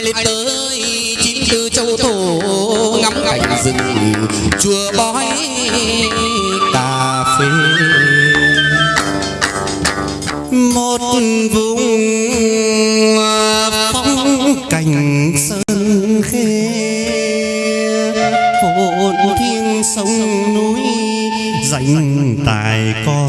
ai lên tới chín tư châu thổ ngắm cảnh rừng chùa bói cà phê. Một vùng phong cảnh sơn khê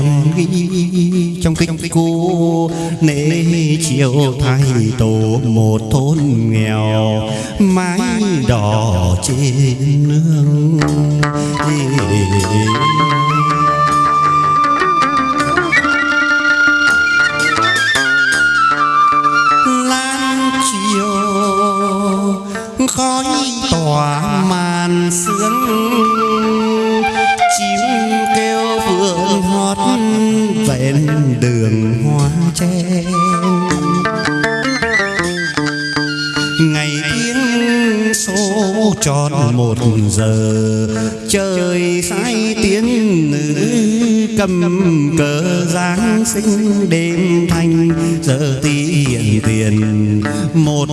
tài con ghi trong kinh cô nể chiều thay tổ một thôn nghèo mái đỏ trên nương. Lan chiều khói tỏa màn sương, chim kêu hót ven đường hoa tre ngày tiếng số tròn một giờ, trời sai tiếng nữ cầm cờ giáng sinh đêm thanh. Giờ tiền tiền, một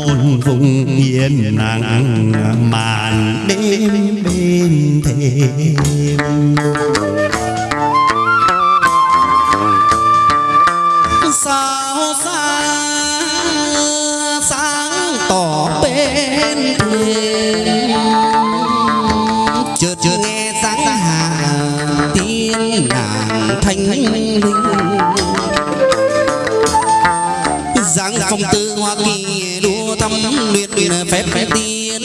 vùng yên nắng màn đêm bên thềm sao xa sáng tỏ bên thềm chợt chợt nghe sáng hạ tiên nàng thanh linh dáng phong tư hoa kỳ đua thăm luyện luyện phép phép tiên.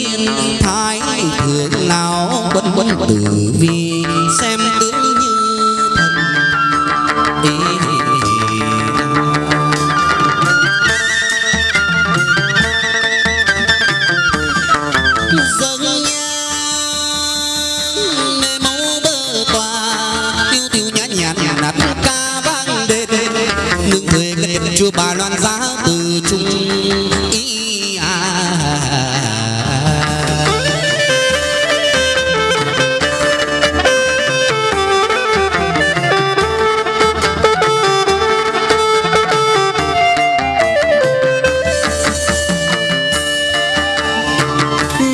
Thái thượng nào quân quân tử bà loan giá từ trung ý à.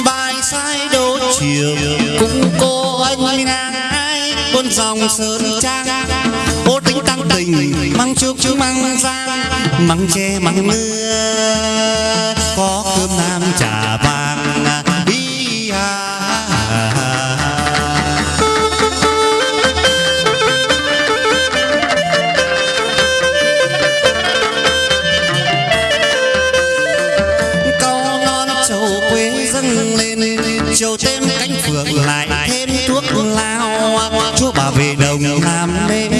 bài sai đôi chiều, cũng cô anh ngang ai con dòng sơn trang tình, măng trước trước măng giang măng tre măng mưa. Có cơm nam trà vàng đi à câu non quê dâng lên thêm cánh phượng lại thêm thuốc lao. Chúa bà về đồng làm đêm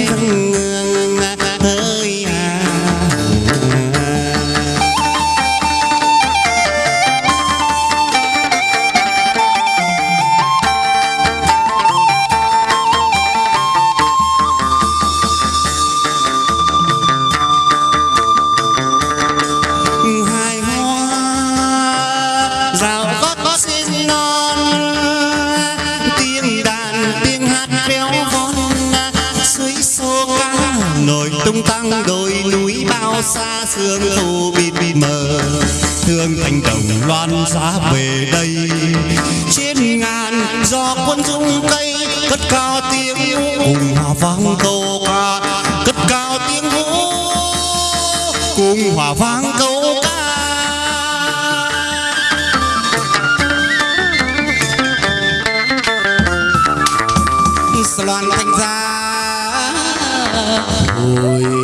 tăng đồi núi bao xa sương thu bịt mờ. Thương thành đồng loan giá về đây. Trên ngàn do quân dung cây cất cao tiếng cùng hòa vang câu ca. Cất cao tiếng vũ cùng hòa vang câu ca. Loan thành ra ôi.